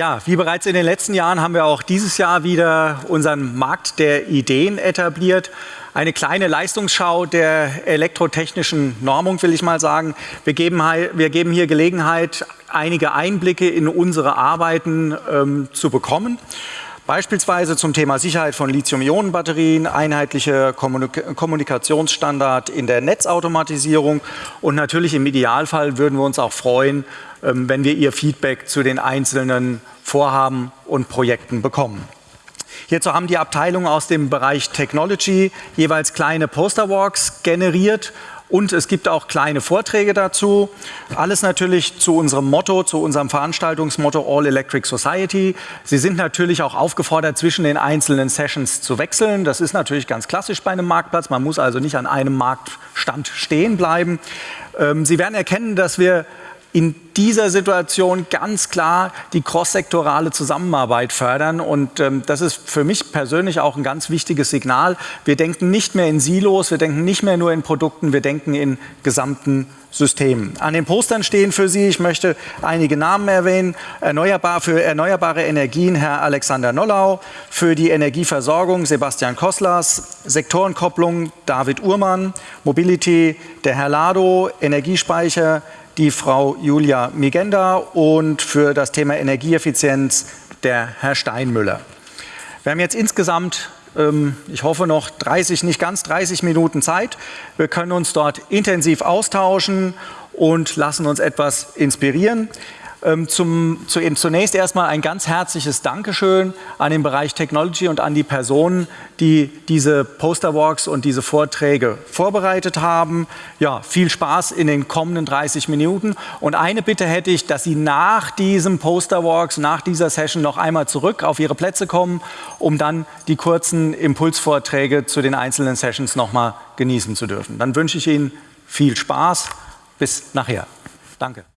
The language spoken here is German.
Ja, wie bereits in den letzten Jahren haben wir auch dieses Jahr wieder unseren Markt der Ideen etabliert. Eine kleine Leistungsschau der elektrotechnischen Normung, will ich mal sagen. Wir geben, wir geben hier Gelegenheit, einige Einblicke in unsere Arbeiten ähm, zu bekommen. Beispielsweise zum Thema Sicherheit von Lithium-Ionen-Batterien, einheitliche Kommunik Kommunikationsstandard in der Netzautomatisierung und natürlich im Idealfall würden wir uns auch freuen, ähm, wenn wir Ihr Feedback zu den einzelnen Vorhaben und Projekten bekommen. Hierzu haben die Abteilungen aus dem Bereich Technology jeweils kleine Posterwalks generiert und es gibt auch kleine Vorträge dazu. Alles natürlich zu unserem Motto, zu unserem Veranstaltungsmotto All Electric Society. Sie sind natürlich auch aufgefordert, zwischen den einzelnen Sessions zu wechseln. Das ist natürlich ganz klassisch bei einem Marktplatz. Man muss also nicht an einem Marktstand stehen bleiben. Ähm, Sie werden erkennen, dass wir in dieser Situation ganz klar die crosssektorale Zusammenarbeit fördern. Und ähm, das ist für mich persönlich auch ein ganz wichtiges Signal. Wir denken nicht mehr in Silos, wir denken nicht mehr nur in Produkten, wir denken in gesamten Systemen. An den Postern stehen für Sie, ich möchte einige Namen erwähnen, Erneuerbar, für erneuerbare Energien Herr Alexander Nollau, für die Energieversorgung Sebastian Koslas, Sektorenkopplung David Uhrmann, Mobility der Herr Lado, Energiespeicher die Frau Julia Migenda und für das Thema Energieeffizienz der Herr Steinmüller. Wir haben jetzt insgesamt, ähm, ich hoffe noch 30, nicht ganz 30 Minuten Zeit. Wir können uns dort intensiv austauschen und lassen uns etwas inspirieren. Ähm, zum, zu, zunächst erstmal ein ganz herzliches Dankeschön an den Bereich Technology und an die Personen, die diese Posterwalks und diese Vorträge vorbereitet haben. Ja, viel Spaß in den kommenden 30 Minuten. Und eine Bitte hätte ich, dass Sie nach diesem Posterwalks, nach dieser Session noch einmal zurück auf Ihre Plätze kommen, um dann die kurzen Impulsvorträge zu den einzelnen Sessions nochmal genießen zu dürfen. Dann wünsche ich Ihnen viel Spaß. Bis nachher. Danke.